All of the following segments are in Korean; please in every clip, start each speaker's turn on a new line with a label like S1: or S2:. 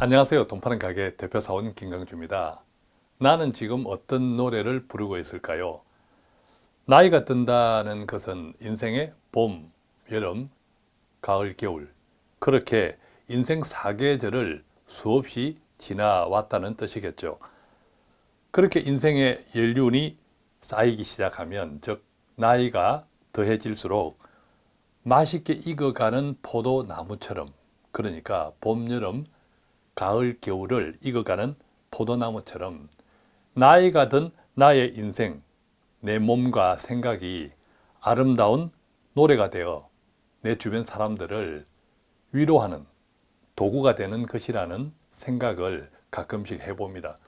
S1: 안녕하세요. 돈파는 가게 대표 사원 김강주입니다. 나는 지금 어떤 노래를 부르고 있을까요? 나이가 든다는 것은 인생의 봄, 여름, 가을, 겨울 그렇게 인생 사계절을 수없이 지나왔다는 뜻이겠죠. 그렇게 인생의 연륜이 쌓이기 시작하면 즉 나이가 더해질수록 맛있게 익어가는 포도나무처럼 그러니까 봄, 여름, 가을, 겨울을 익어가는 포도나무처럼 나이가 든 나의 인생, 내 몸과 생각이 아름다운 노래가 되어 내 주변 사람들을 위로하는 도구가 되는 것이라는 생각을 가끔씩 해봅니다.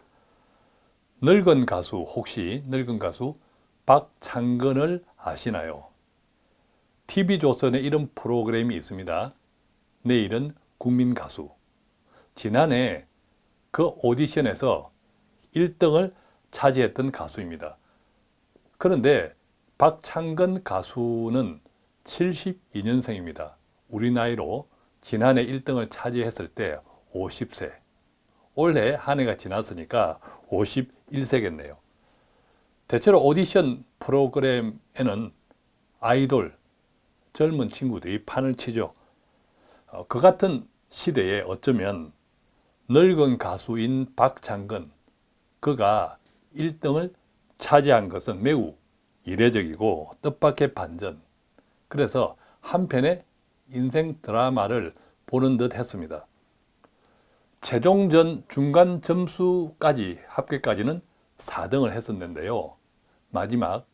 S1: 늙은 가수, 혹시 늙은 가수 박창근을 아시나요? TV조선에 이런 프로그램이 있습니다. 내일은 국민가수. 지난해 그 오디션에서 1등을 차지했던 가수입니다. 그런데 박창근 가수는 72년생입니다. 우리 나이로 지난해 1등을 차지했을 때 50세. 올해 한 해가 지났으니까 51세겠네요. 대체로 오디션 프로그램에는 아이돌, 젊은 친구들이 판을 치죠. 어, 그 같은 시대에 어쩌면 늙은 가수인 박창근 그가 1등을 차지한 것은 매우 이례적이고 뜻밖의 반전 그래서 한편의 인생 드라마를 보는 듯 했습니다. 최종전 중간 점수까지 합계까지는 4등을 했었는데요. 마지막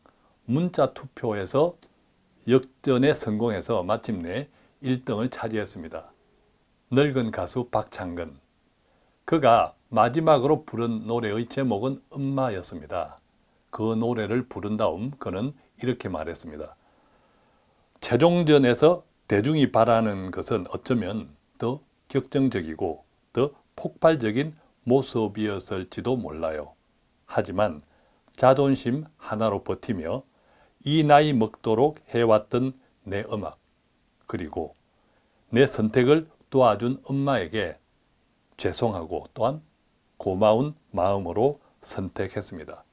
S1: 문자 투표에서 역전에 성공해서 마침내 1등을 차지했습니다. 늙은 가수 박창근 그가 마지막으로 부른 노래의 제목은 엄마였습니다. 그 노래를 부른 다음 그는 이렇게 말했습니다. 최종전에서 대중이 바라는 것은 어쩌면 더 격정적이고 더 폭발적인 모습이었을지도 몰라요. 하지만 자존심 하나로 버티며 이 나이 먹도록 해왔던 내 음악 그리고 내 선택을 도와준 엄마에게 죄송하고 또한 고마운 마음으로 선택했습니다.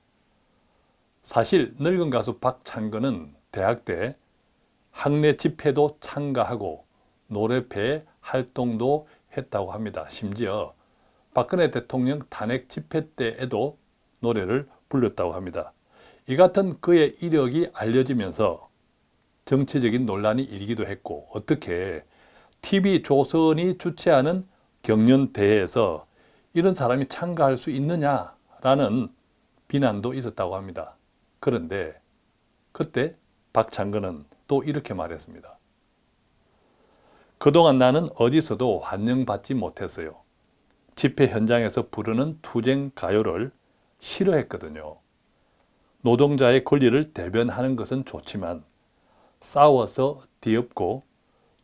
S1: 사실 늙은 가수 박창근은 대학 때 학내 집회도 참가하고 노래회 활동도 했다고 합니다. 심지어 박근혜 대통령 탄핵 집회 때에도 노래를 불렀다고 합니다. 이 같은 그의 이력이 알려지면서 정치적인 논란이 일기도 했고 어떻게 TV조선이 주최하는 경연대회에서 이런 사람이 참가할 수 있느냐라는 비난도 있었다고 합니다. 그런데 그때 박창근은 또 이렇게 말했습니다. 그동안 나는 어디서도 환영받지 못했어요. 집회 현장에서 부르는 투쟁 가요를 싫어했거든요. 노동자의 권리를 대변하는 것은 좋지만 싸워서 뒤엎고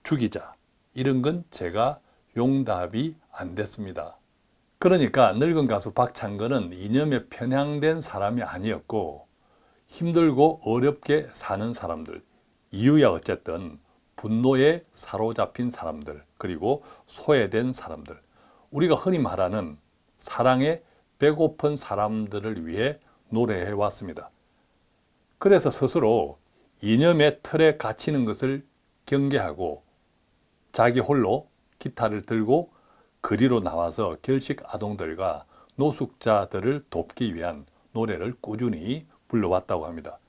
S1: 죽이자 이런 건 제가 용답이 안 됐습니다. 그러니까 늙은 가수 박창근은 이념에 편향된 사람이 아니었고 힘들고 어렵게 사는 사람들 이유야 어쨌든 분노에 사로잡힌 사람들 그리고 소외된 사람들 우리가 흔히 말하는 사랑에 배고픈 사람들을 위해 노래해 왔습니다. 그래서 스스로 이념의 틀에 갇히는 것을 경계하고 자기 홀로 기타를 들고 거리로 나와서 결식 아동들과 노숙자들을 돕기 위한 노래를 꾸준히 불러왔다고 합니다.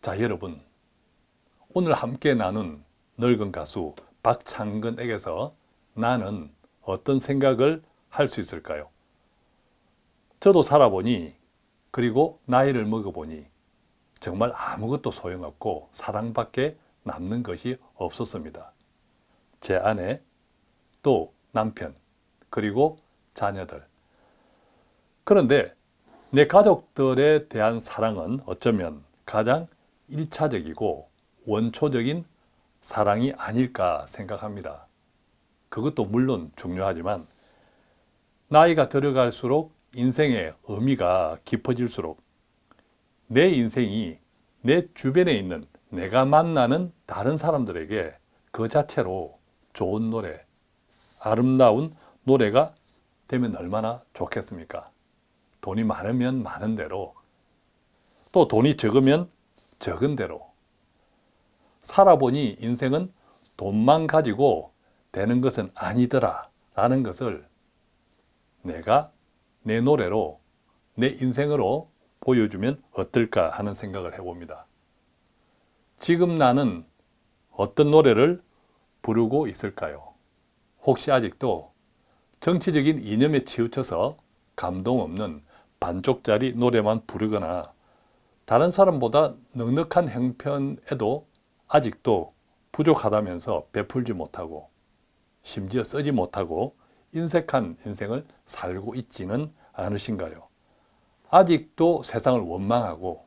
S1: 자 여러분 오늘 함께 나눈 늙은 가수 박창근에게서 나는 어떤 생각을 할 수 있을까요? 저도 살아보니 그리고 나이를 먹어보니 정말 아무것도 소용없고 사랑밖에 남는 것이 없었습니다. 제 아내, 또 남편, 그리고 자녀들. 그런데 내 가족들에 대한 사랑은 어쩌면 가장 일차적이고 원초적인 사랑이 아닐까 생각합니다. 그것도 물론 중요하지만 나이가 들어갈수록 인생의 의미가 깊어질수록 내 인생이 내 주변에 있는 내가 만나는 다른 사람들에게 그 자체로 좋은 노래, 아름다운 노래가 되면 얼마나 좋겠습니까? 돈이 많으면 많은 대로 또 돈이 적으면 적은 대로 살아보니 인생은 돈만 가지고 되는 것은 아니더라 라는 것을 내가 내 노래로 내 인생으로 보여주면 어떨까 하는 생각을 해봅니다. 지금 나는 어떤 노래를 부르고 있을까요? 혹시 아직도 정치적인 이념에 치우쳐서 감동 없는 반쪽짜리 노래만 부르거나 다른 사람보다 넉넉한 형편에도 아직도 부족하다면서 베풀지 못하고 심지어 쓰지 못하고 인색한 인생을 살고 있지는 않으신가요? 아직도 세상을 원망하고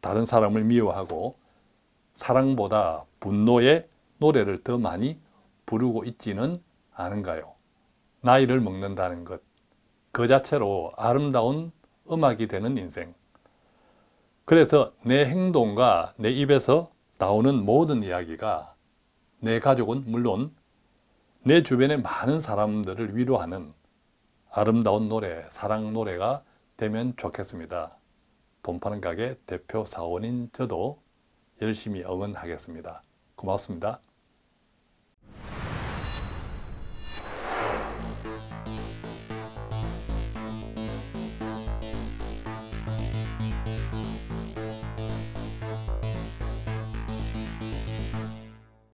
S1: 다른 사람을 미워하고 사랑보다 분노의 노래를 더 많이 부르고 있지는 않은가요? 나이를 먹는다는 것, 그 자체로 아름다운 음악이 되는 인생. 그래서 내 행동과 내 입에서 나오는 모든 이야기가 내 가족은 물론 내 주변의 많은 사람들을 위로하는 아름다운 노래, 사랑 노래가 되면 좋겠습니다. 돈 파는 가게 대표 사원인 저도 열심히 응원하겠습니다. 고맙습니다.